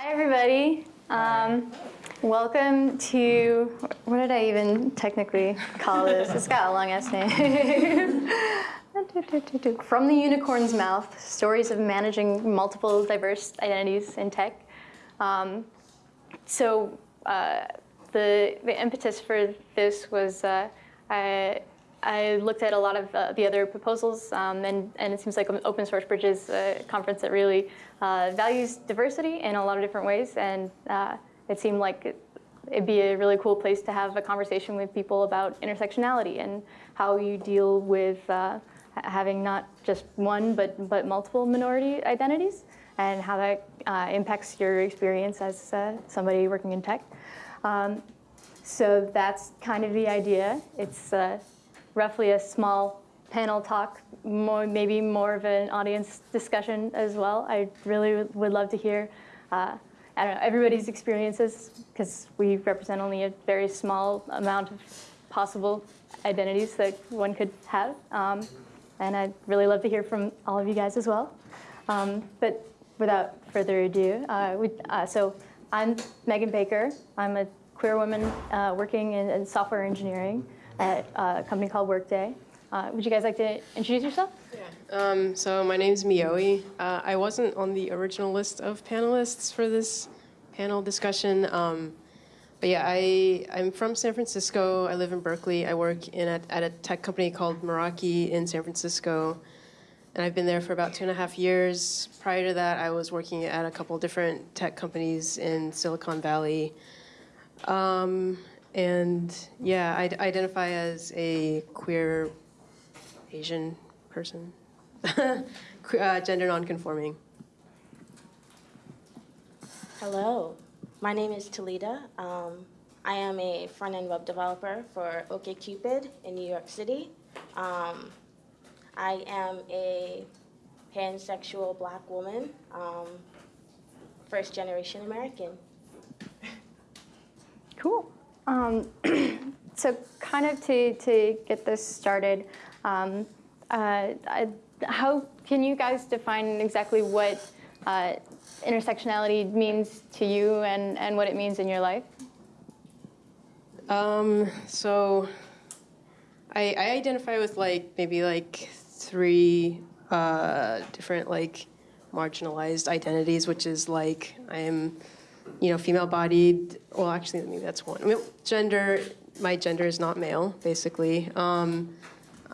Hi, everybody. Um, welcome to, what did I even technically call this? It's got a long ass name. From the Unicorn's Mouth, Stories of Managing Multiple Diverse Identities in Tech. Um, so uh, the, the impetus for this was uh, I, I looked at a lot of uh, the other proposals, um, and, and it seems like Open Source Bridges a conference that really uh, values diversity in a lot of different ways, and uh, it seemed like it'd be a really cool place to have a conversation with people about intersectionality and how you deal with uh, having not just one, but, but multiple minority identities, and how that uh, impacts your experience as uh, somebody working in tech. Um, so that's kind of the idea. It's roughly a small panel talk, more, maybe more of an audience discussion as well. I really would love to hear, uh, I don't know, everybody's experiences because we represent only a very small amount of possible identities that one could have. Um, and I'd really love to hear from all of you guys as well. Um, but without further ado, uh, we, uh, so I'm Megan Baker. I'm a queer woman uh, working in, in software engineering at a company called Workday. Uh, would you guys like to introduce yourself? Yeah. Um, so my name is Mioi. Uh, I wasn't on the original list of panelists for this panel discussion. Um, but yeah, I, I'm from San Francisco. I live in Berkeley. I work in a, at a tech company called Meraki in San Francisco. And I've been there for about two and a half years. Prior to that, I was working at a couple different tech companies in Silicon Valley. Um, and yeah, I identify as a queer Asian person, uh, gender nonconforming. Hello, my name is Talita. Um, I am a front-end web developer for OkCupid in New York City. Um, I am a pansexual black woman, um, first generation American. Cool. Um, so kind of to, to get this started, um, uh, I, how can you guys define exactly what uh, intersectionality means to you and, and what it means in your life? Um, so I, I identify with like maybe like three uh, different like marginalized identities, which is like I am you know, female-bodied. Well, actually, maybe that's one. I mean, gender. My gender is not male, basically. Um,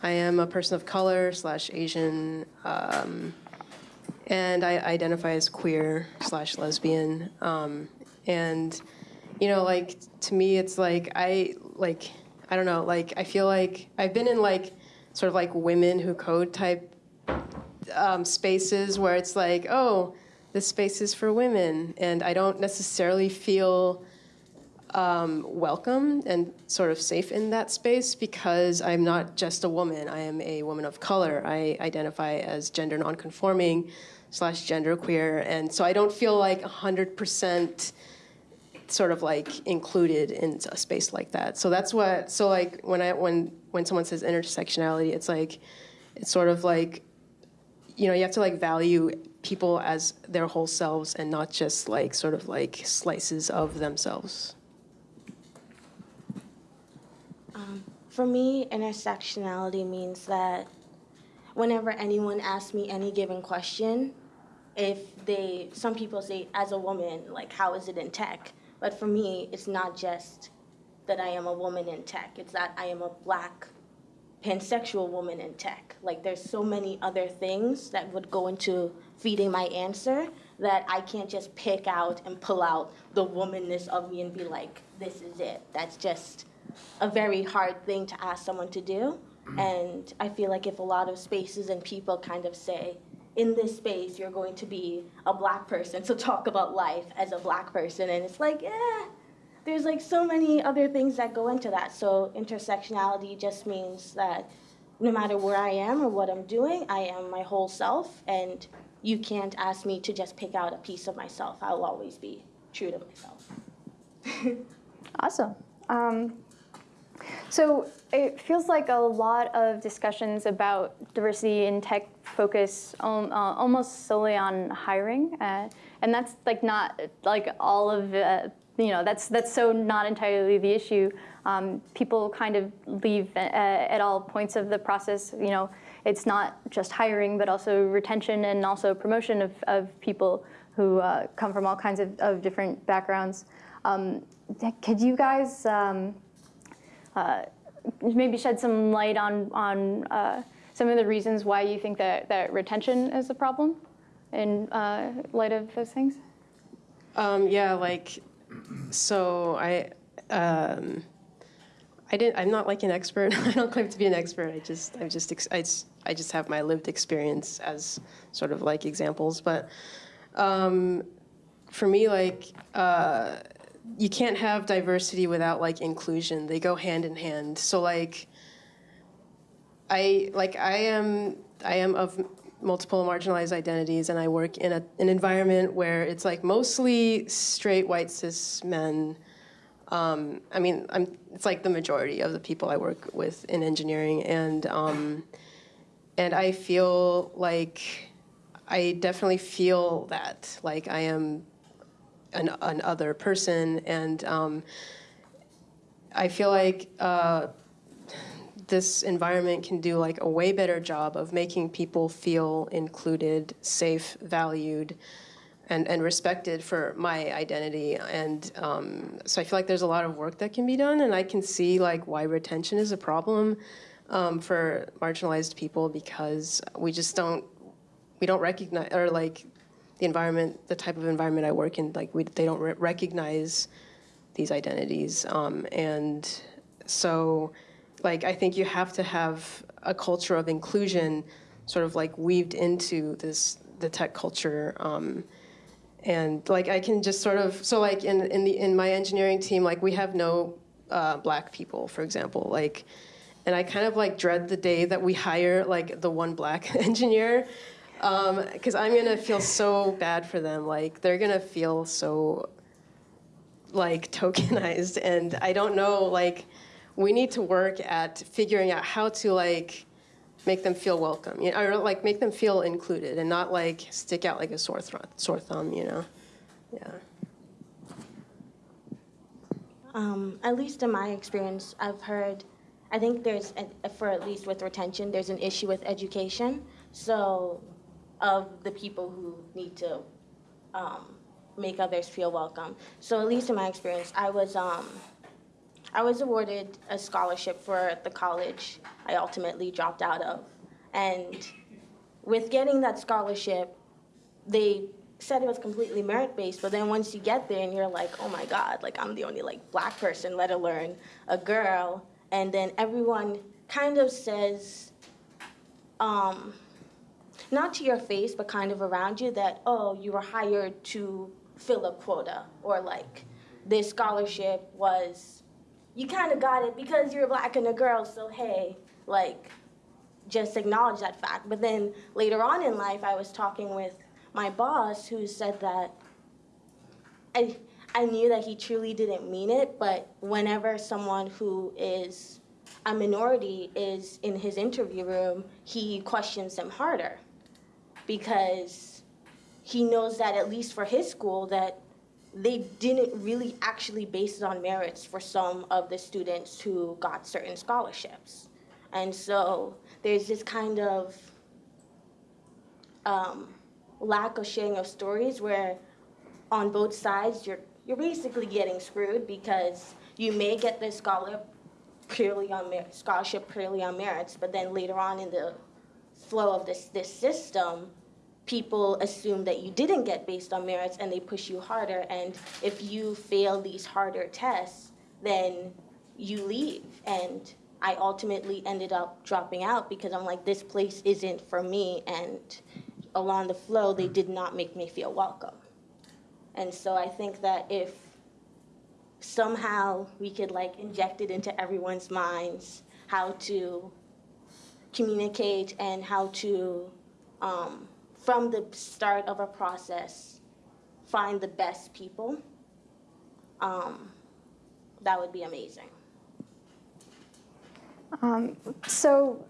I am a person of color slash Asian, um, and I identify as queer slash lesbian. Um, and you know, like to me, it's like I like I don't know. Like I feel like I've been in like sort of like women who code type um, spaces where it's like, oh this space is for women, and I don't necessarily feel um, welcome and sort of safe in that space because I'm not just a woman. I am a woman of color. I identify as gender nonconforming slash genderqueer, and so I don't feel like 100% sort of like included in a space like that. So that's what. So like when I when when someone says intersectionality, it's like it's sort of like you know you have to like value people as their whole selves and not just like sort of like slices of themselves? Um, for me, intersectionality means that whenever anyone asks me any given question, if they, some people say, as a woman, like, how is it in tech? But for me, it's not just that I am a woman in tech, it's that I am a black pansexual woman in tech. Like, there's so many other things that would go into feeding my answer that I can't just pick out and pull out the womanness of me and be like, this is it. That's just a very hard thing to ask someone to do. And I feel like if a lot of spaces and people kind of say, in this space, you're going to be a black person, so talk about life as a black person. And it's like, eh, there's like so many other things that go into that. So intersectionality just means that no matter where I am or what I'm doing, I am my whole self. And you can't ask me to just pick out a piece of myself. I'll always be true to myself. awesome. Um, So it feels like a lot of discussions about diversity in tech focus uh, almost solely on hiring, uh, and that's like not like all of uh, you know that's that's so not entirely the issue. Um, people kind of leave uh, at all points of the process. You know, it's not just hiring, but also retention and also promotion of, of people who uh, come from all kinds of, of different backgrounds. Um, could you guys? Um, uh, maybe shed some light on, on uh, some of the reasons why you think that, that retention is a problem in uh, light of those things? Um, yeah, like, so I, um, I didn't, I'm not like an expert. I don't claim to be an expert. I just, I just, I I just have my lived experience as sort of like examples. But um, for me, like, uh, you can't have diversity without like inclusion. They go hand in hand. So like I like I am I am of multiple marginalized identities and I work in a, an environment where it's like mostly straight white cis men. Um, I mean, I'm, it's like the majority of the people I work with in engineering, and um, and I feel like I definitely feel that like I am an, an other person, and um, I feel like uh, this environment can do like a way better job of making people feel included, safe, valued, and, and respected for my identity. And um, so I feel like there's a lot of work that can be done, and I can see like why retention is a problem um, for marginalized people because we just don't we don't recognize or like the environment, the type of environment I work in, like we, they don't re recognize these identities. Um, and so, like, I think you have to have a culture of inclusion sort of like weaved into this, the tech culture. Um, and like, I can just sort of, so like in, in, the, in my engineering team, like we have no uh, black people, for example, like, and I kind of like dread the day that we hire like the one black engineer because um, I'm gonna feel so bad for them. Like they're gonna feel so like tokenized, and I don't know. Like we need to work at figuring out how to like make them feel welcome, you know, or like make them feel included, and not like stick out like a sore thumb. Sore thumb, you know. Yeah. Um, at least in my experience, I've heard, I think there's, a, for at least with retention, there's an issue with education. So of the people who need to um, make others feel welcome. So at least in my experience, I was um, I was awarded a scholarship for the college I ultimately dropped out of, and with getting that scholarship, they said it was completely merit based. But then once you get there and you're like, oh my god, like I'm the only like black person, let alone a girl, and then everyone kind of says. Um, not to your face, but kind of around you that, oh, you were hired to fill a quota, or like this scholarship was, you kind of got it because you're black and a girl, so hey, like, just acknowledge that fact. But then later on in life, I was talking with my boss who said that I, I knew that he truly didn't mean it, but whenever someone who is a minority is in his interview room, he questions them harder because he knows that at least for his school that they didn't really actually base it on merits for some of the students who got certain scholarships. And so there's this kind of um, lack of sharing of stories where on both sides you're, you're basically getting screwed because you may get the scholar purely on scholarship purely on merits, but then later on in the flow of this, this system, people assume that you didn't get based on merits and they push you harder. And if you fail these harder tests, then you leave. And I ultimately ended up dropping out because I'm like, this place isn't for me. And along the flow, they did not make me feel welcome. And so I think that if somehow we could like inject it into everyone's minds how to communicate and how to, um, from the start of a process, find the best people, um, that would be amazing. So,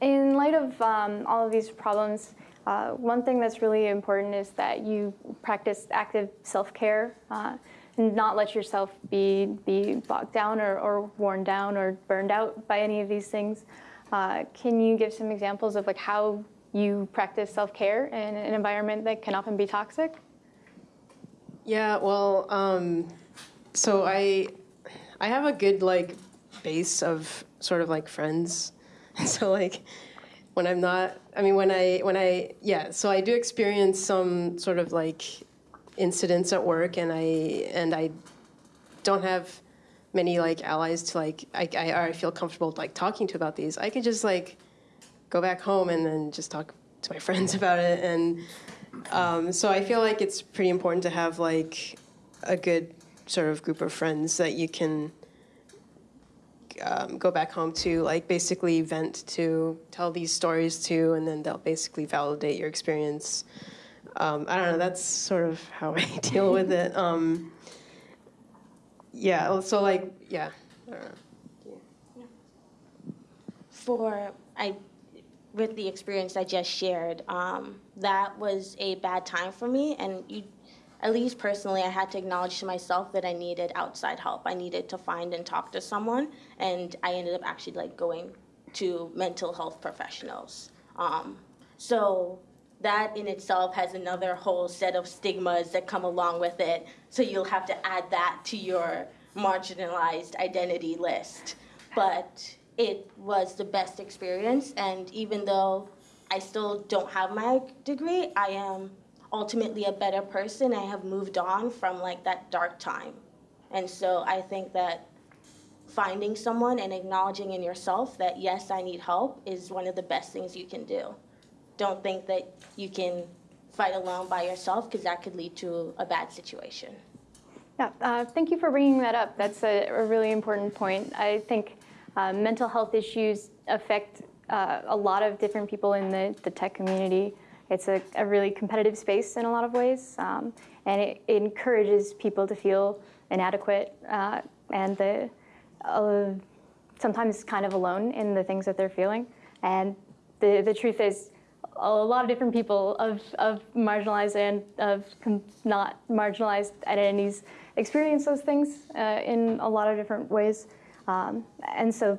in light of um, all of these problems, uh, one thing that's really important is that you practice active self-care uh, and not let yourself be be bogged down or, or worn down or burned out by any of these things. Uh, can you give some examples of like how you practice self-care in an environment that can often be toxic? Yeah, well, um, so I I have a good like base of sort of like friends. So like when I'm not I mean when I when I yeah, so I do experience some sort of like incidents at work and I and I don't have many like allies to like I I, I feel comfortable like talking to about these. I could just like go back home and then just talk to my friends about it and um, so I feel like it's pretty important to have like a good sort of group of friends that you can um, go back home to, like basically vent to, tell these stories to, and then they'll basically validate your experience. Um, I don't know. That's sort of how I deal with it. Um, yeah. So like, yeah. I don't know. for I with the experience I just shared, um, that was a bad time for me, and you, at least personally, I had to acknowledge to myself that I needed outside help. I needed to find and talk to someone, and I ended up actually like going to mental health professionals. Um, so that in itself has another whole set of stigmas that come along with it. So you'll have to add that to your marginalized identity list. But it was the best experience, and even though I still don't have my degree, I am ultimately a better person. I have moved on from like that dark time. And so I think that finding someone and acknowledging in yourself that yes, I need help is one of the best things you can do. Don't think that you can fight alone by yourself because that could lead to a bad situation. Yeah, uh, thank you for bringing that up. That's a, a really important point. I think uh, mental health issues affect uh, a lot of different people in the, the tech community. It's a, a really competitive space in a lot of ways, um, and it, it encourages people to feel inadequate uh, and the, uh, sometimes kind of alone in the things that they're feeling. And the, the truth is, a lot of different people of, of marginalized and of not marginalized identities experience those things uh, in a lot of different ways. Um, and so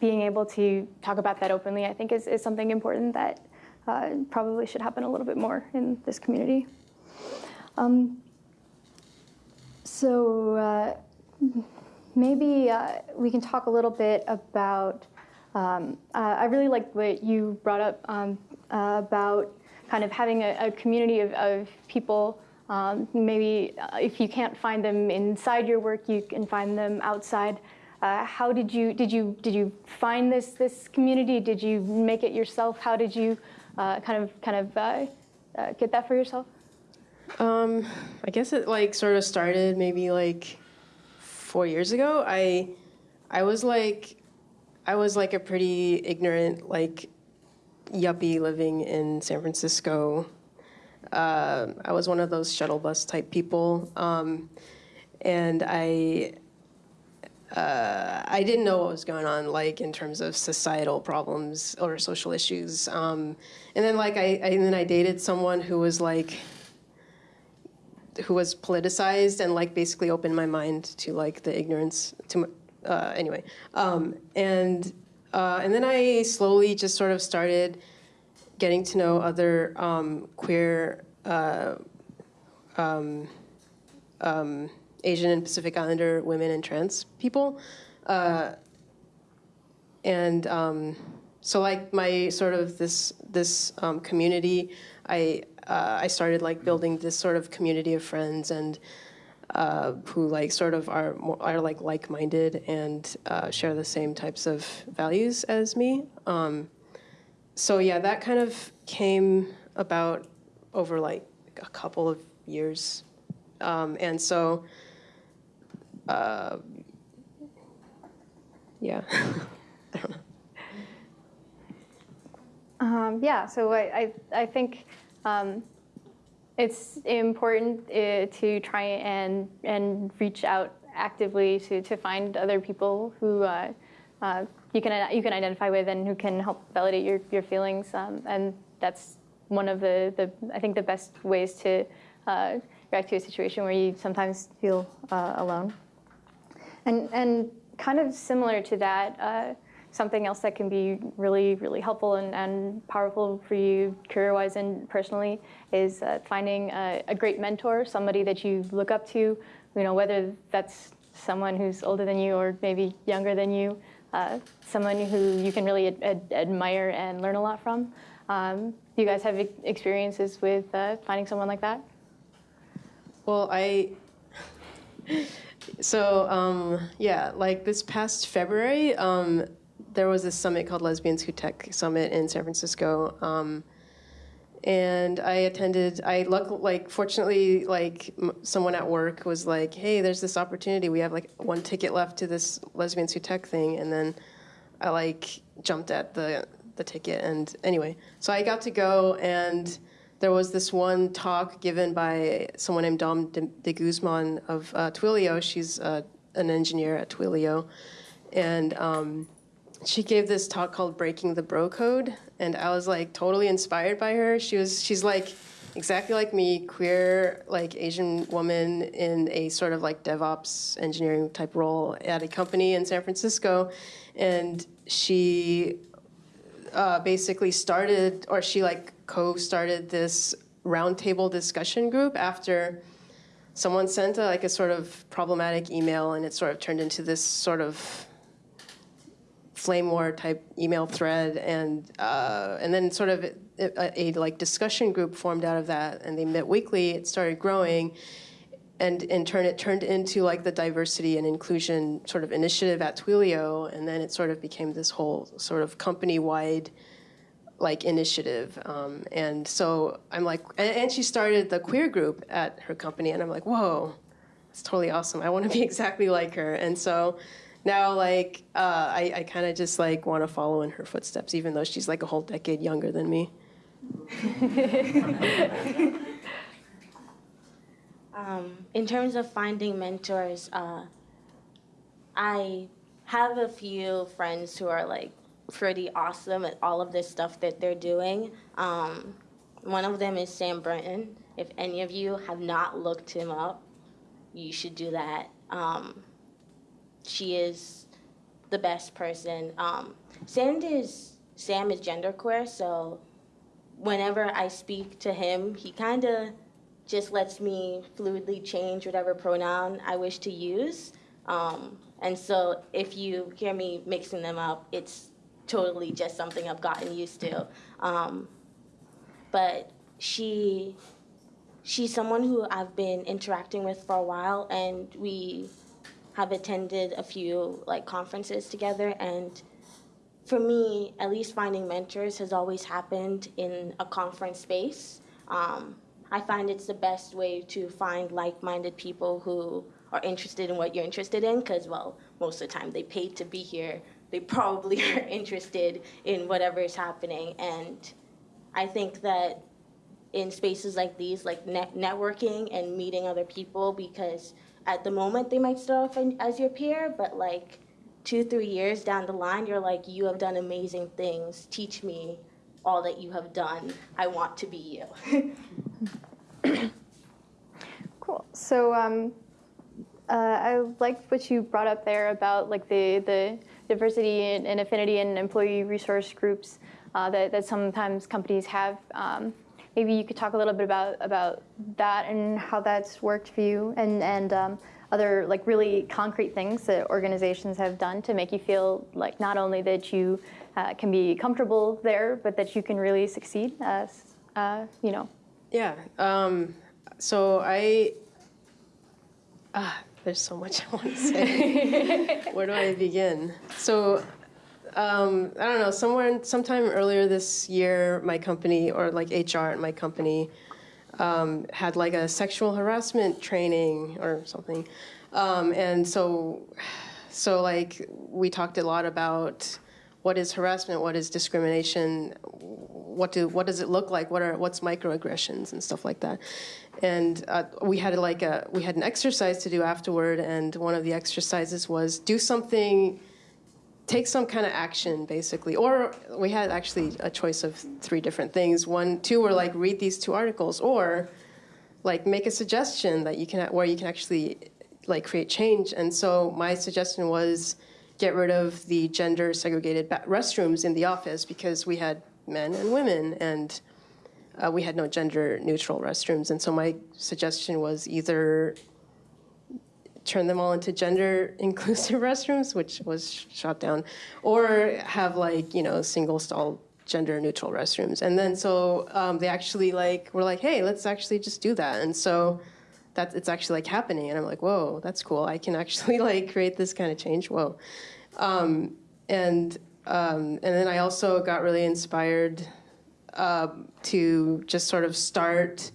being able to talk about that openly, I think, is, is something important that uh, probably should happen a little bit more in this community. Um, so uh, maybe uh, we can talk a little bit about. Um, uh, I really like what you brought up um, uh, about kind of having a, a community of, of people. Um, maybe uh, if you can't find them inside your work, you can find them outside. Uh, how did you did you did you find this this community? Did you make it yourself? How did you uh, kind of kind of uh, uh get that for yourself? Um, I guess it like sort of started maybe like four years ago. I I was like I was like a pretty ignorant like yuppie living in San Francisco. Uh, I was one of those shuttle bus type people, um, and I uh, I didn't know what was going on, like in terms of societal problems or social issues. Um, and then, like, I, I, and then I dated someone who was like, who was politicized and like basically opened my mind to like the ignorance. To uh, anyway, um, and uh, and then I slowly just sort of started getting to know other um, queer. Uh, um, um, Asian and Pacific Islander women and trans people. Uh, and um, so like my sort of this this um, community, I uh, I started like building this sort of community of friends and uh, who like sort of are are like like-minded and uh, share the same types of values as me. Um, so yeah, that kind of came about over like a couple of years, um, and so uh, yeah. Um, yeah, so I, I, I think um, it's important uh, to try and, and reach out actively to, to find other people who uh, uh, you can you can identify with and who can help validate your your feelings. Um, and that's one of the the I think the best ways to uh, react to a situation where you sometimes feel uh, alone. And and kind of similar to that. Uh, something else that can be really, really helpful and, and powerful for you career-wise and personally is uh, finding a, a, great mentor, somebody that you look up to, you know, whether that's someone who's older than you or maybe younger than you, uh, someone who you can really ad ad admire and learn a lot from. Um, do you guys have experiences with uh, finding someone like that? Well, I so um, yeah, like this past February, um, there was a summit called Lesbians Who Tech Summit in San Francisco. Um, and I attended. I luck like fortunately like someone at work was like, "Hey, there's this opportunity. We have like one ticket left to this Lesbians Who Tech thing." And then I like jumped at the the ticket. And anyway, so I got to go, and there was this one talk given by someone named Dom de, Guzman of uh, Twilio. She's uh, an engineer at Twilio, and um, she gave this talk called Breaking the Bro Code, and I was like totally inspired by her. She was she's like exactly like me, queer, like Asian woman in a sort of like DevOps engineering type role at a company in San Francisco, and she uh, basically started, or she like co-started this roundtable discussion group after someone sent a, like a sort of problematic email, and it sort of turned into this sort of flame war type email thread, and uh, and then sort of a, a, like discussion group formed out of that, and they met weekly. It started growing, and in turn, it turned into like the diversity and inclusion sort of initiative at Twilio, and then it sort of became this whole sort of company-wide like initiative. Um, and so I'm like, and, and she started the queer group at her company, and I'm like, whoa, it's totally awesome. I want to be exactly like her, and so now like uh, I, I kind of just like want to follow in her footsteps, even though she's like a whole decade younger than me. um, in terms of finding mentors, uh, I have a few friends who are like pretty awesome at all of this stuff that they're doing. Um, one of them is Sam Brenton. If any of you have not looked him up, you should do that. Um, she is the best person. Um, Sam is Sam is genderqueer, so whenever I speak to him, he kind of just lets me fluidly change whatever pronoun I wish to use. Um, and so if you hear me mixing them up, it's totally just something I've gotten used to. Um, but she she's someone who I've been interacting with for a while, and we have attended a few like conferences together. And for me at least finding mentors has always happened in a conference space. Um, i find it's the best way to find like-minded people who are interested in what you're interested in because well most of the time they paid to be here they probably are interested in whatever is happening and i think that in spaces like these like net- networking and meeting other people because at the moment they might start off as your peer, but like two, three years down the line, you're like, you have done amazing things. Teach me all that you have done. I want to be you. cool. So um, uh, I like what you brought up there about like the the diversity and, and affinity and employee resource groups uh, that, that sometimes companies have. Um, maybe you could talk a little bit about about that and how that's worked for you and and um, other like really concrete things that organizations have done to make you feel like not only that you uh, can be comfortable there but that you can really succeed as uh, you know yeah um, so i ah, there's so much i want to say where do i begin so um, I don't know, somewhere, sometime earlier this year, my company, or like HR at my company, um, had like a sexual harassment training or something. Um, and so, so like we talked a lot about what is harassment, what is discrimination, what do what does it look like, what are what's microaggressions and stuff like that. And uh, we had like a we had an exercise to do afterward, and one of the exercises was do something take some kind of action, basically. Or we had actually a choice of three different things. One, two were like read these two articles, or like make a suggestion that you can where you can actually like create change. And so my suggestion was get rid of the gender segregated restrooms in the office because we had men and women and uh, we had no gender neutral restrooms. And so my suggestion was either turn them all into gender inclusive restrooms, which was shot down, or have like, you know, single stall gender neutral restrooms. And then so um, they actually like were like, hey, let's actually just do that. And so that it's actually like happening. And I'm like, whoa, that's cool. I can actually like create this kind of change. Whoa. Um, and um, and then I also got really inspired uh, to just sort of start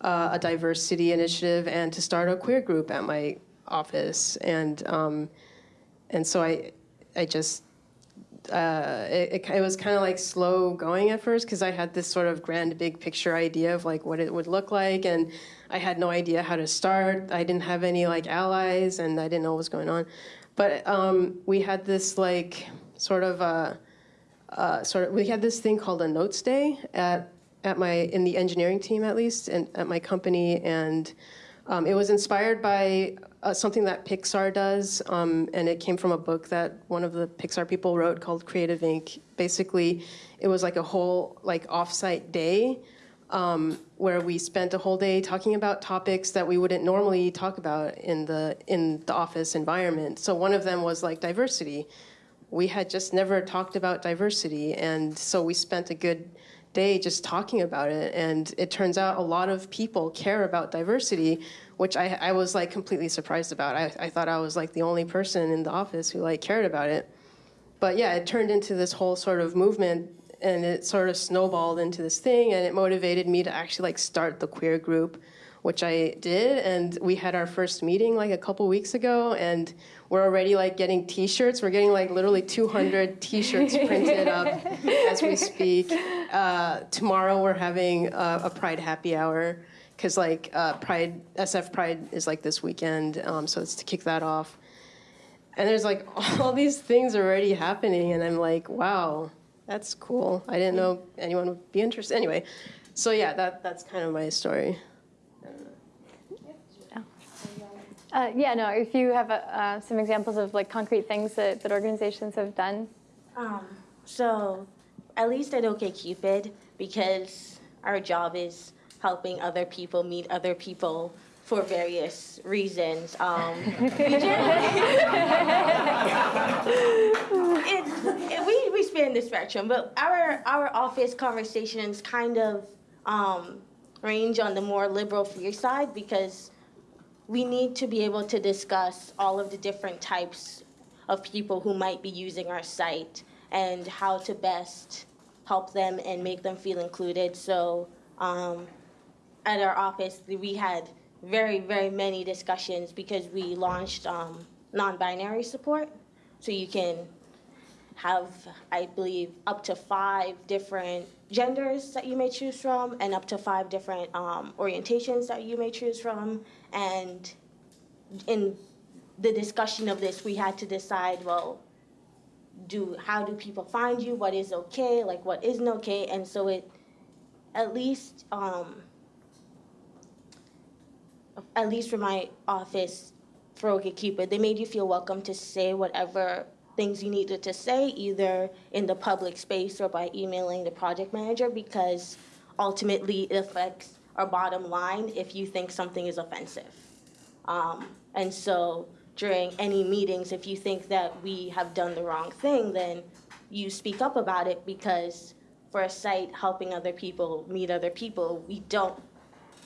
uh, a diversity initiative and to start a queer group at my office. And um, and so I I just uh, it, it, was kind of like slow going at first because I had this sort of grand big picture idea of like what it would look like, and I had no idea how to start. I didn't have any like allies, and I didn't know what was going on. But um, we had this like sort of a, uh, sort of we had this thing called a notes day at at my in the engineering team at least and at my company and um, it was inspired by uh, something that Pixar does, um, and it came from a book that one of the Pixar people wrote called Creativity Inc. Basically, it was like a whole like offsite day um, where we spent a whole day talking about topics that we wouldn't normally talk about in the in the office environment. So one of them was like diversity. We had just never talked about diversity, and so we spent a good day just talking about it. And it turns out a lot of people care about diversity, which I, I was like completely surprised about. I, I thought I was like the only person in the office who like cared about it. But yeah, it turned into this whole sort of movement and it sort of snowballed into this thing and it motivated me to actually like start the queer group which I did, and we had our first meeting like a couple weeks ago, and we're already like getting T-shirts. We're getting like literally 200 T-shirts printed up as we speak. Uh, tomorrow we're having a, a, Pride happy hour because like uh, Pride SF Pride is like this weekend, um, so it's to kick that off. And there's like all these things already happening, and I'm like, wow, that's cool. I didn't know anyone would be interested. Anyway, so yeah, that that's kind of my story. Uh, yeah, no, if you have uh, some examples of like concrete things that, that organizations have done. Um, so at least at OkCupid, because our job is helping other people meet other people for various reasons. Um, it, it, we, we span the spectrum, but our, our office conversations kind of um, range on the more liberal free side because we need to be able to discuss all of the different types of people who might be using our site and how to best help them and make them feel included. So um, at our office, we had very, very many discussions because we launched um, non-binary support. So you can have, I believe, up to five different genders that you may choose from and up to five different um, orientations that you may choose from. And in the discussion of this, we had to decide, well, do how do people find you? What is okay? Like what isn't okay? And so it, at least, um, at least for my office, for OkCupid, they made you feel welcome to say whatever things you needed to say, either in the public space or by emailing the project manager, because ultimately it affects our bottom line if you think something is offensive. Um, and so during any meetings, if you think that we have done the wrong thing, then you speak up about it because for a site helping other people meet other people, we don't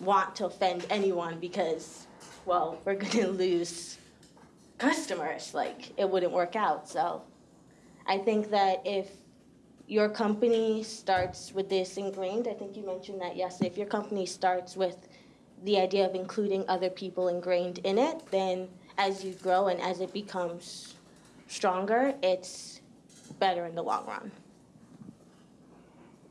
want to offend anyone because, well, we're going to lose customers. Like, it wouldn't work out. So I think that if your company starts with this ingrained, I think you mentioned that yesterday, if your company starts with the idea of including other people ingrained in it, then as you grow and as it becomes stronger, it's better in the long run.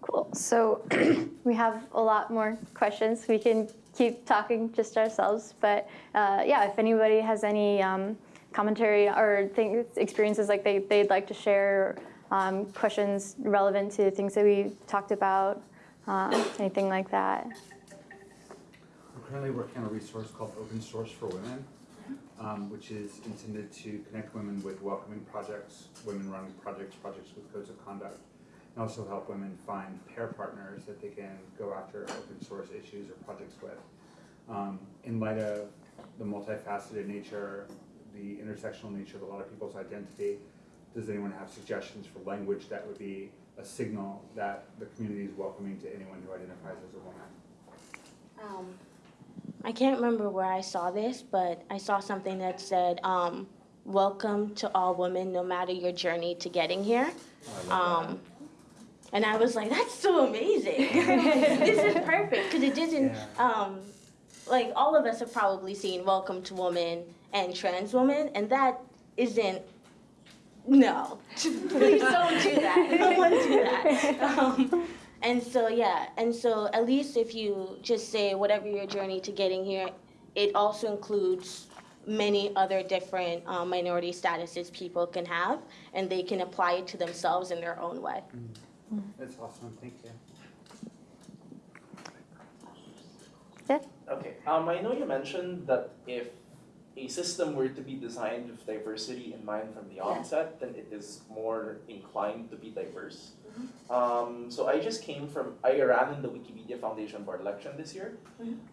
Cool. So we have a lot more questions. We can keep talking just ourselves, but uh, yeah, if anybody has any um, commentary or things, experiences like they, they'd like to share, um, questions relevant to things that we talked about, um, anything like that. We're currently working on a resource called Open Source for Women, um, which is intended to connect women with welcoming projects, women running projects, projects with codes of conduct, and also help women find pair partners that they can go after open source issues or projects with. Um, in light of the multifaceted nature, the intersectional nature of a lot of people's identity, does anyone have suggestions for language that would be a signal that the community is welcoming to anyone who identifies as a woman? Um, I can't remember where I saw this, but I saw something that said, um, "Welcome to all women, no matter your journey to getting here." Um, and I was like, "That's so amazing! this is perfect because it didn't." Yeah. Um, like all of us have probably seen "Welcome to Woman" and "Trans Woman," and that isn't. No, please don't do that. No one do that. Um, and so yeah, and so at least if you just say whatever your journey to getting here, it also includes many other different um, minority statuses people can have, and they can apply it to themselves in their own way. That's awesome, thank you. Yeah. Okay, um, I know you mentioned that if a system were to be designed with diversity in mind from the onset, then it is more inclined to be diverse. Um, so I just came from, I ran in the Wikimedia Foundation board election this year.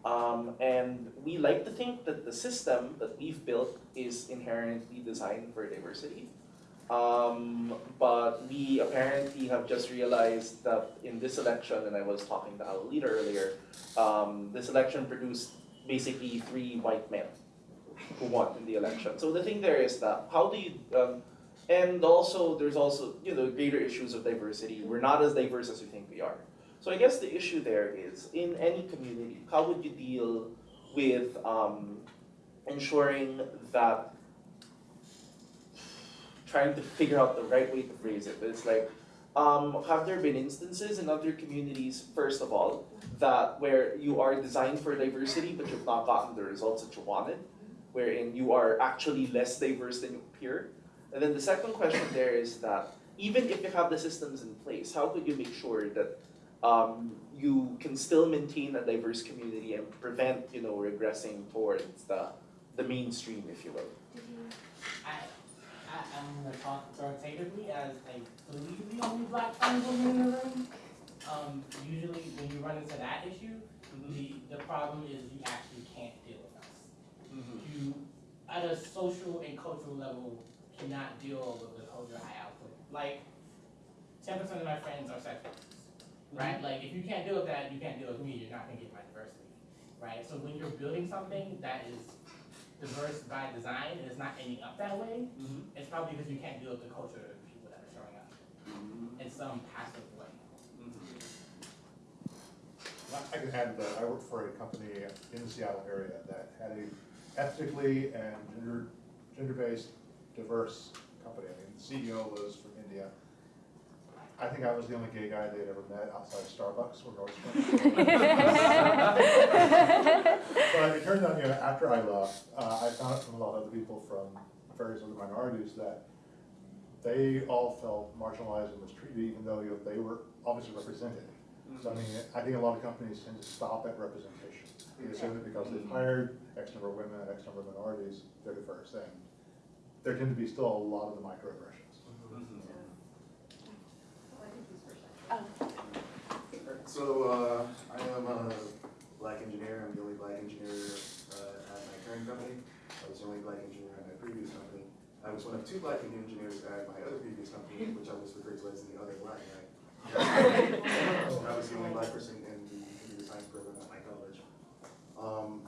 Um, and we like to think that the system that we've built is inherently designed for diversity. Um, but we apparently have just realized that in this election, and I was talking to our leader earlier, um, this election produced basically three white men who won in the election. So the thing there is that how do you, um, and also there's also you know greater issues of diversity. We're not as diverse as we think we are. So I guess the issue there is in any community, how would you deal with um, ensuring that trying to figure out the right way to phrase it. But It's like, um, have there been instances in other communities, first of all, that where you are designed for diversity but you've not gotten the results that you wanted, wherein you are actually less diverse than your peer? And then the second question there is that even if you have the systems in place, how could you make sure that um, you can still maintain a diverse community and prevent, you know, regressing towards the the mainstream, if you will? I, I, talk authoritatively as I believe the only black woman in the room. Um, usually when you run into that issue, the, the problem is you actually can't. Mm-hmm. You, at a social and cultural level, cannot deal with the culture I output. Like, ten percent of my friends are sex workers, mm-hmm. right? Like, if you can't deal with that, you can't deal with me, you're not gonna get my diversity, right? So when you're building something that is diverse by design and it's not ending up that way, mm-hmm. it's probably because you can't deal with the culture of the people that are showing up in some passive way. I can add that I work for a company in the Seattle area that had a ethnically and gender, gender-based diverse company. I mean, the CEO was from India. I think I was the only gay guy they'd ever met outside of Starbucks or Nordstrom. But it turned out, you know, after I left, uh, I found out from a lot of other people from various other minorities that they all felt marginalized and mistreated, even though, you know, they were obviously represented. So I mean, I think a lot of companies tend to stop at representation. They assume that because they've hired X number of women and X number of minorities, they're the first thing. There tend to be still a lot of the microaggressions. So, uh, I am a black engineer, I'm the only black engineer, uh, at my current company. I was the only black engineer at my previous company. I was one of two black engineers at my other previous company, which I was referred to as the other black guy. I was the only black person in the computer science program at my college. Um,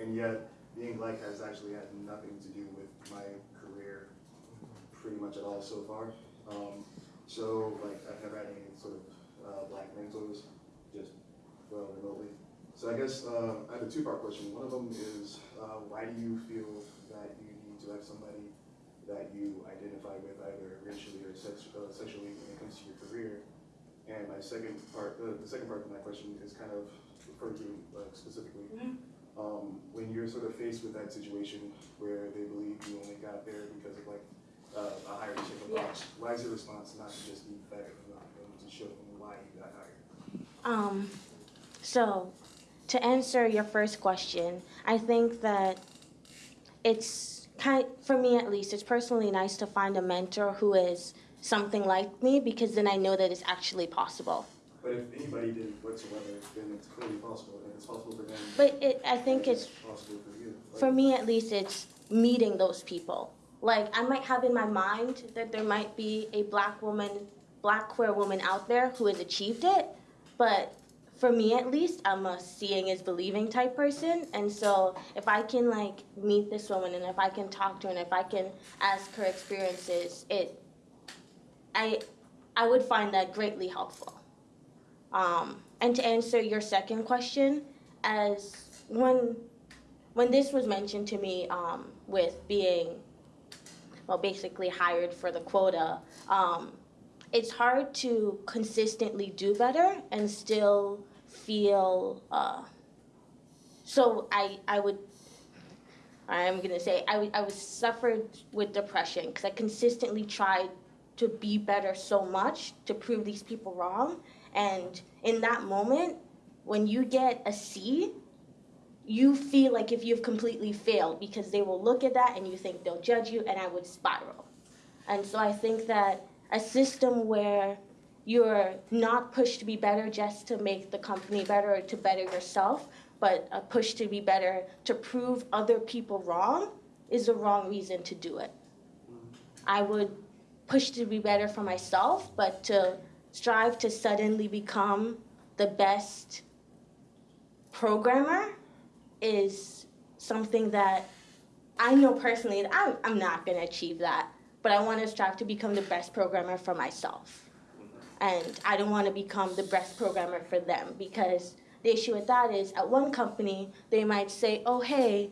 and yet, being black has actually had nothing to do with my career pretty much at all so far. Um, so, like, I've never had any sort of, uh, black mentors, just, well, remotely. So I guess, uh, I have a two-part question. One of them is, uh, why do you feel that you need to have somebody that you identify with either racially or sex, uh, sexually when it comes to your career? And my second part, uh, the second part of my question is kind of to, uh, specifically, um, when you're sort of faced with that situation where they believe you only got there because of like uh, a higher chicken box, why is your response not to just be fair enough and to show them why you got hired? Um, so, to answer your first question, I think that it's kind, for me at least, it's personally nice to find a mentor who is something like me because then I know that it's actually possible. But if anybody did whatsoever, then it's clearly possible, and it's possible for them. But it, I think it's Possible for you. Like, for me at least it's meeting those people like i might have in my mind that there might be a black woman black queer woman out there who has achieved it but for me at least i'm a seeing is believing type person and so if i can like meet this woman and if i can talk to her and if i can ask her experiences it i i would find that greatly helpful um, and to answer your second question as when when this was mentioned to me um, with being, well, basically hired for the quota, um, it's hard to consistently do better and still feel. Uh, so I, I would. I'm gonna say I, I was suffered with depression because I consistently tried to be better so much to prove these people wrong, and in that moment, when you get a C, you feel like if you've completely failed because they will look at that and you think they'll judge you and I would spiral. And so I think that a system where you're not pushed to be better just to make the company better or to better yourself, but a push to be better to prove other people wrong is the wrong reason to do it. Mm-hmm. I would push to be better for myself, but to strive to suddenly become the best programmer is something that I know personally that I'm, I'm not going to achieve that, but I want to strive to become the best programmer for myself. And I don't want to become the best programmer for them because the issue with that is at one company, they might say, oh, hey,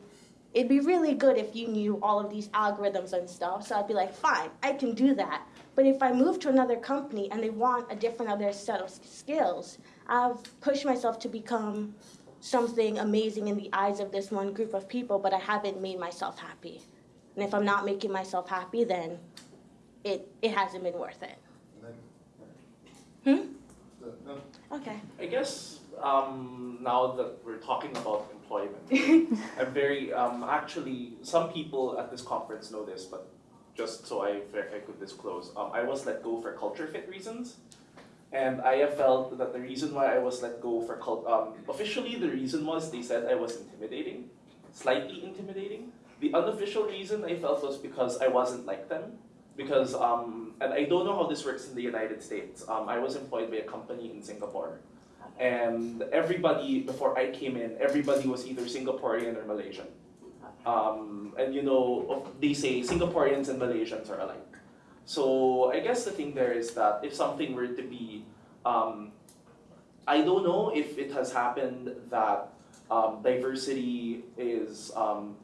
it'd be really good if you knew all of these algorithms and stuff. So I'd be like, fine, I can do that. But if I move to another company and they want a different other set of skills, I've pushed myself to become something amazing in the eyes of this one group of people, but I haven't made myself happy. And if I'm not making myself happy, then it, it hasn't been worth it. Hmm? then- the- no, Okay. I guess um, now that we're talking about employment, I'm very um, actually some people at this conference know this, but just so I I could disclose, um, I was let go for culture fit reasons, and I have felt that the reason why I was let go for cult um, officially the reason was they said I was intimidating, slightly intimidating. The unofficial reason I felt was because I wasn't like them, because um, and I don't know how this works in the United States. Um, I was employed by a company in Singapore, and everybody before I came in, everybody was either Singaporean or Malaysian. Um, and you know, they say Singaporeans and Malaysians are alike. So I guess the thing there is that if something were to be, um, I don't know if it has happened that um, diversity is, um,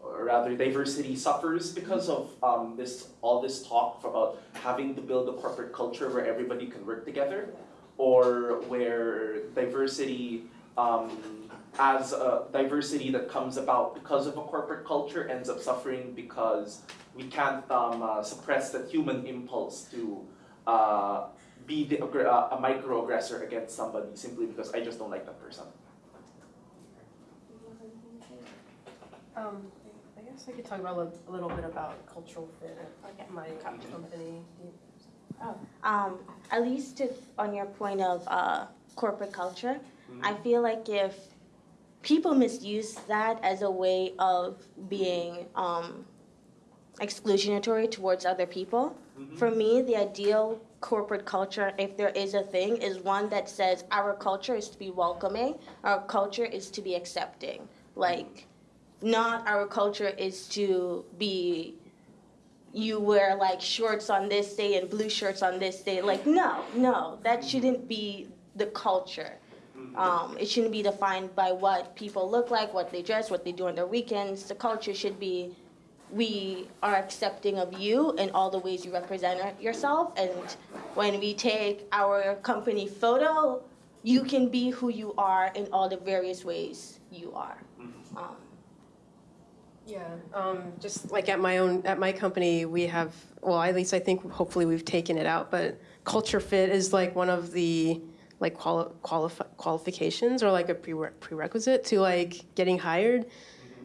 or rather diversity suffers because of um, this all this talk about having to build a corporate culture where everybody can work together, or where diversity um, as a diversity that comes about because of a corporate culture ends up suffering because we can't um, uh, suppress that human impulse to uh, be the, uh, a microaggressor against somebody simply because I just don't like that person. Um, I guess I could talk about a a little bit about cultural fit at my company. Um, at least if, on your point of uh, corporate culture, I feel like if people misuse that as a way of being um, exclusionatory towards other people, for me, the ideal corporate culture, if there is a thing, is one that says our culture is to be welcoming, our culture is to be accepting. Like, not our culture is to be you wear like shorts on this day and blue shirts on this day. Like, no, no, that shouldn't be the culture. Um, it shouldn't be defined by what people look like, what they dress, what they do on their weekends. The culture should be we are accepting of you and all the ways you represent yourself. And when we take our company photo, you can be who you are in all the various ways you are. Um, Yeah, um, just like at my own, at my company, we have, well, at least I think hopefully we've taken it out, but culture fit is like one of the like quali- qualif- qualifications or like a prere- prerequisite to like getting hired.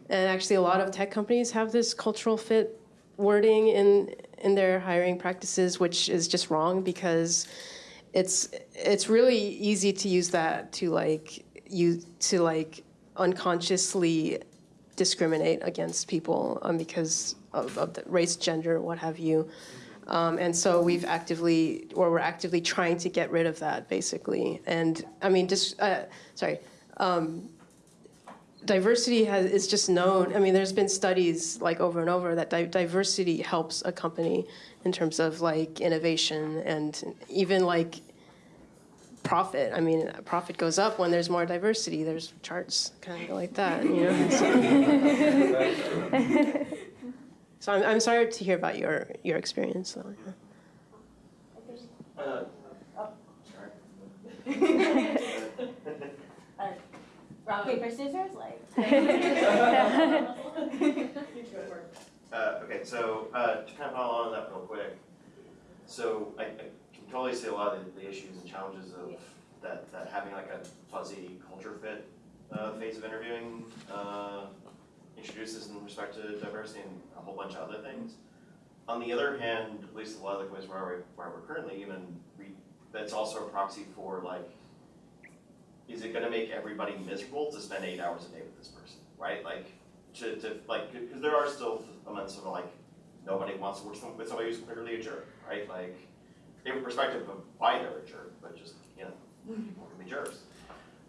And actually, a lot of tech companies have this cultural fit wording in in their hiring practices, which is just wrong because it's it's really easy to use that to like you to like unconsciously discriminate against people um, because of, of the race, gender, what have you. Um, and so we've actively, or we're actively trying to get rid of that, basically. And I mean, just uh, sorry, um, diversity has is just known. I mean, there's been studies like over and over that di- diversity helps a company in terms of like innovation and even like profit. I mean, profit goes up when there's more diversity. There's charts kind of like that, you know. So, so I'm, I'm sorry to hear about your your experience, though. yeah. Uh, uh, rock, paper, scissors, like. Uh, okay, so, uh, to kind of follow on that real quick, so I, I can totally see a lot of the, the issues and challenges of that, that having like a fuzzy culture fit, uh, phase of interviewing, uh, introduces in respect to diversity and a whole bunch of other things. On the other hand, at least a lot of the places where we, where we're currently even, we, that's also a proxy for like, is it gonna make everybody miserable to spend eight hours a day with this person, right? Like, to, to like, because there are still moments of like, nobody wants to work with somebody who's clearly a jerk, right? Like, irrespective of why they're a jerk, but just, you know, people can be jerks.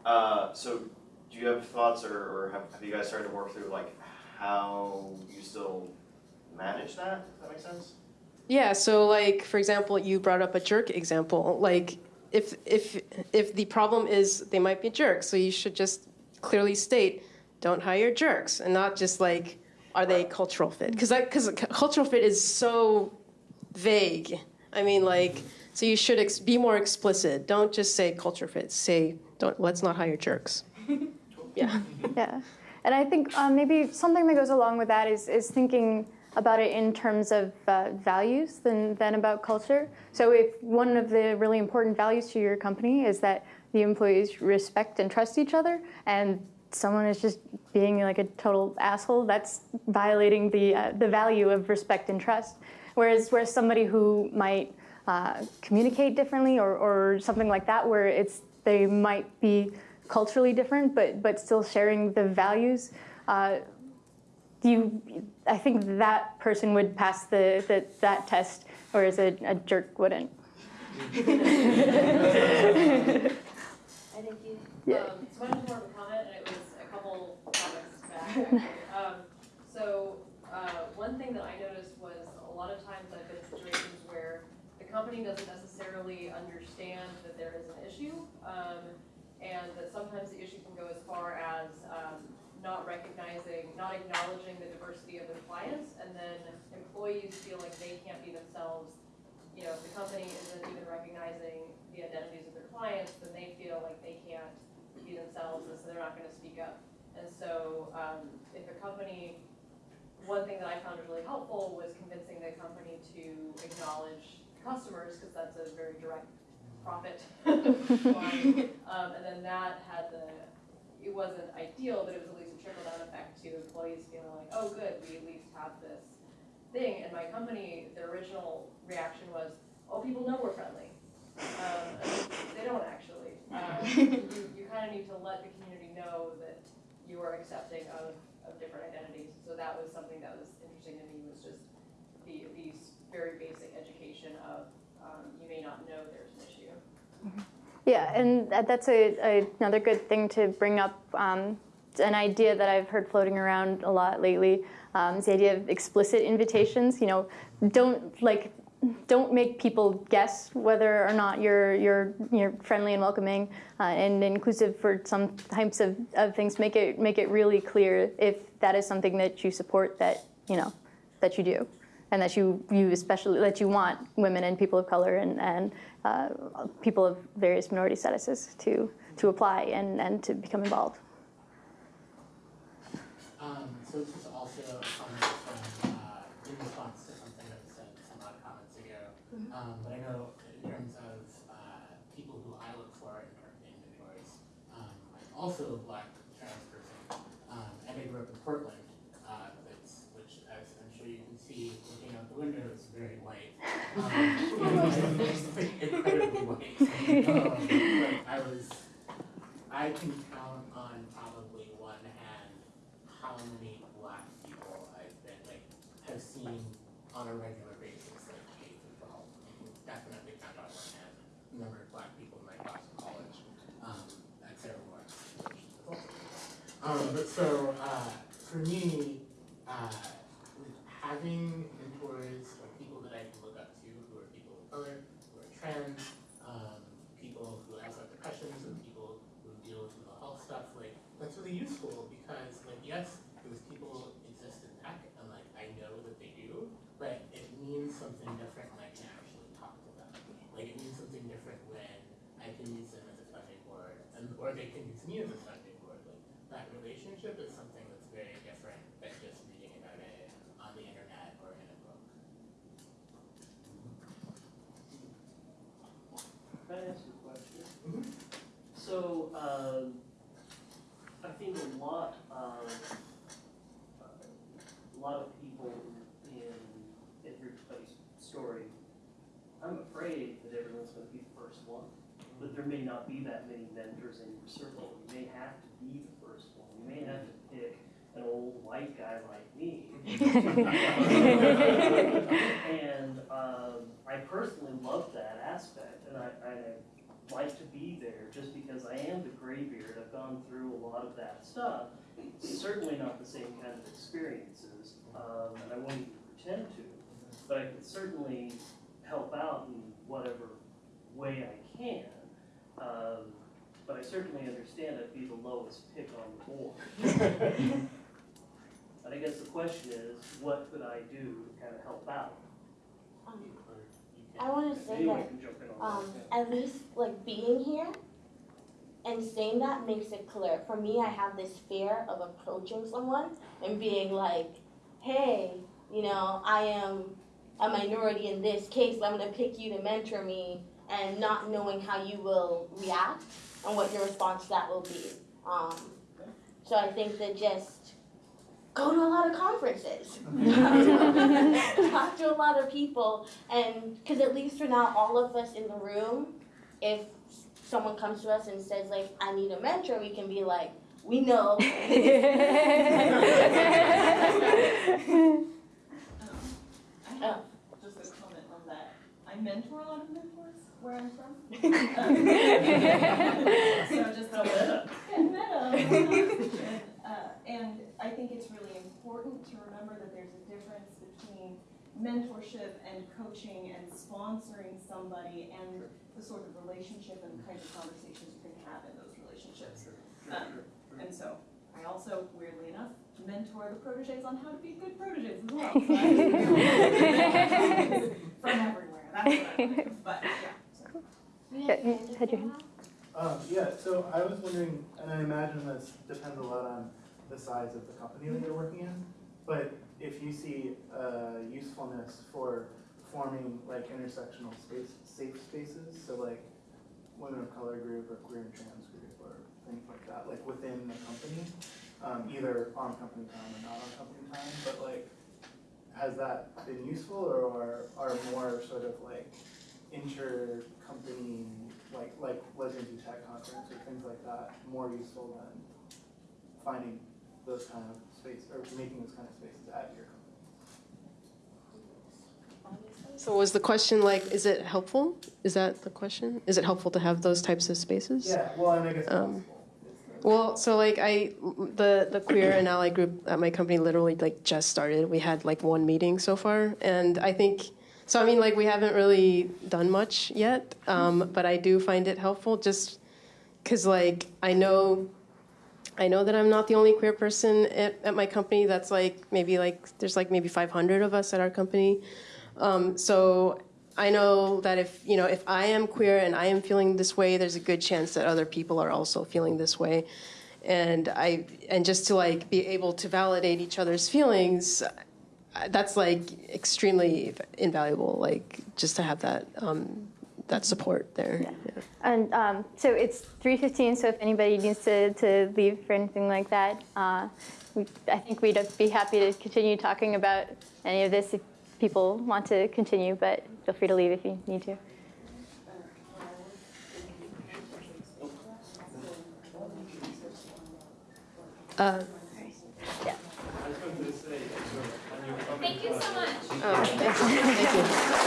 Uh, so, do you have thoughts or, or have, have you guys started to work through like how you still manage that? Does that make sense? Yeah, so like for example, you brought up a jerk example. Like if if if the problem is they might be jerks, so you should just clearly state don't hire jerks and not just like are they cultural fit? Because because cultural fit is so vague. I mean like so you should ex- be more explicit. Don't just say culture fit. Say don't let's not hire jerks. Yeah. Yeah, and I think um, maybe something that goes along with that is is thinking about it in terms of uh, values than than about culture. So if one of the really important values to your company is that the employees respect and trust each other, and someone is just being like a total asshole, that's violating the uh, the value of respect and trust. Whereas whereas somebody who might uh, communicate differently or, or something like that, where it's they might be culturally different, but but still sharing the values. Uh, you, I think that person would pass the, the that test, whereas a, a jerk wouldn't. I think you. Yeah. Um, so mine more comment, and it was a couple comments back. Um, so, uh, one thing that I noticed was a lot of times I've been in situations where the company doesn't necessarily understand that there is an issue, um, and that sometimes the issue can go as far as, um, not recognizing, not acknowledging the diversity of their clients, and then employees feel like they can't be themselves. You know, if the company isn't even recognizing the identities of their clients, then they feel like they can't be themselves, and so they're not gonna speak up. And so, um, if a company, one thing that I found really helpful was convincing the company to acknowledge customers, because that's a very direct profit. Um, and then that had the, it wasn't ideal, but it was at least a trickle-down effect to employees feeling like, oh, good, we at least have this thing. And my company, their original reaction was, oh, people know we're friendly. Um, they don't actually. Um, you, you kind of need to let the community know that you are accepting of, of different identities. So that was something that was interesting to me was just the, these very basic education of um, you may not know there's. Yeah, and that's a, a, another good thing to bring up. Um, an idea that I've heard floating around a lot lately um, is the idea of explicit invitations. You know, don't like don't make people guess whether or not you're you're you're friendly and welcoming uh, and inclusive for some types of, of things. Make it make it really clear if that is something that you support that you know that you do. And that you you especially that you want women and people of color and and uh, people of various minority statuses to to apply and and to become involved. Um, so this is also from, uh, in response to something that was said some odd comments ago. Um, but I know in terms of, uh, people who I look for in, in mentors, um, I'm also black trans person. Um, and I grew up in Portland, uh, that's, which as I'm sure you can see, looking out the window, is very white. Um, it's incredibly white. Um, but I was, I can count on probably one hand how many black people I've been like have seen on a regular basis, like K through twelve. I can definitely count on one hand the number of black people in my class in college um, which is Um, but so uh, for me, uh, with having mentors or people that I can look up to who are people of color, who are trans, um, people who also have depressions, and people who deal with mental health stuff, like that's really useful because like yes, those people exist in tech and like I know that they do, but it means something different when I can actually talk to them. Like it means something different when I can use them as a sounding board and or they can use me as a sounding board. Like that relationship is something that's very different than just reading about it on the internet or in a book. Can I ask you a question? Mhm. So, um, I think a lot of, a lot of people in everybody's story, I'm afraid that everyone's gonna be the first one. But there may not be that many mentors in your circle. You may have to be the first one. You may have to pick an old white guy like me. And, um, I personally love that aspect, and I, I like to be there just because I am the graybeard. I've gone through a lot of that stuff. Certainly not the same kind of experiences, um, and I wouldn't even pretend to. But I could certainly help out in whatever way I can. Um, but I certainly understand I'd be the lowest pick on the board. And I guess the question is, what could I do to kind of help out? Um, You- or you I want to say that can jump in on um, at least like being here and saying that makes it clear. For me, I have this fear of approaching someone and being like, hey, you know, I am a minority in this case, I'm going to pick you to mentor me and not knowing how you will react and what your response to that will be. Um, so I think that just go to a lot of conferences, talk to a lot of people, and because at least for now, all of us in the room, if someone comes to us and says like, "I need a mentor," we can be like, "We know." I just a comment on that. I mentor a lot of mentors where I'm from. So just oh, a meta. Meta. And, I think it's really important to remember that there's a difference between mentorship and coaching and sponsoring somebody and the sort of relationship and the kinds of conversations you can have in those relationships. Um, And so I also, weirdly enough, mentor the proteges on how to be good proteges as well. So From everywhere, that's what I like, but yeah. so. Yeah, had your hand. Um, yeah, so I was wondering, and I imagine this depends a lot on the size of the company that you're working in, but if you see uh, usefulness for forming like intersectional space, safe spaces, so like women of color group or queer and trans group or things like that, like within the company, um, either on company time or not on company time, but like, has that been useful or are, are more sort of like inter-company, like, like Who Tech Conference or things like that, more useful than finding those kind of space, or making those kind of spaces at your company? So was the question like, is it helpful? Is that the question? Is it helpful to have those types of spaces? Yeah, well, I guess Um. Well, so like I, the the queer and ally group at my company literally like just started. We had like one meeting so far, and I think so. I mean, like we haven't really done much yet, um, but I do find it helpful just because like I know I know that I'm not the only queer person at, at my company. That's like maybe like there's like maybe 500 of us at our company. Um, so I know that if you know if I am queer and I am feeling this way, there's a good chance that other people are also feeling this way. And I and just to like be able to validate each other's feelings, that's like extremely invaluable. Like just to have that um, that support there. Yeah. And um, so it's 3:15. So if anybody needs to, to leave for anything like that, uh, we, I think we'd be happy to continue talking about any of this if people want to continue. But feel free to leave if you need to. Uh, yeah. Thank you so much. Oh, thank you. Thank you.